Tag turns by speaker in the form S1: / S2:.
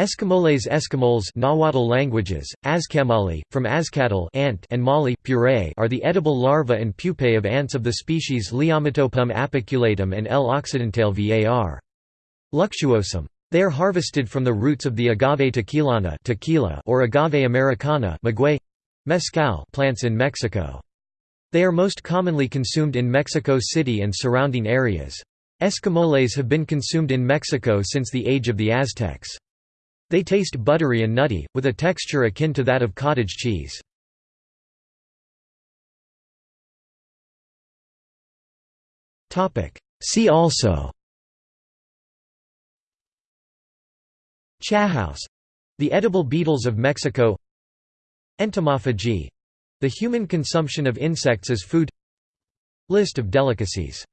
S1: Escamoles Nahuatl languages, Azkamolli, from Azcatl ant and Mali puree are the edible larvae and pupae of ants of the species Liometopum apiculatum and L. occidentale var. luxuosum. They are harvested from the roots of the agave tequilana tequila or agave americana mezcal plants in Mexico. They are most commonly consumed in Mexico City and surrounding areas. Escamoles have been consumed in Mexico since the age of the Aztecs. They taste buttery and nutty, with a texture akin to that of cottage cheese. See also. Chahouse — the edible beetles of Mexico. Entomophagy — the human consumption of insects as food. List of delicacies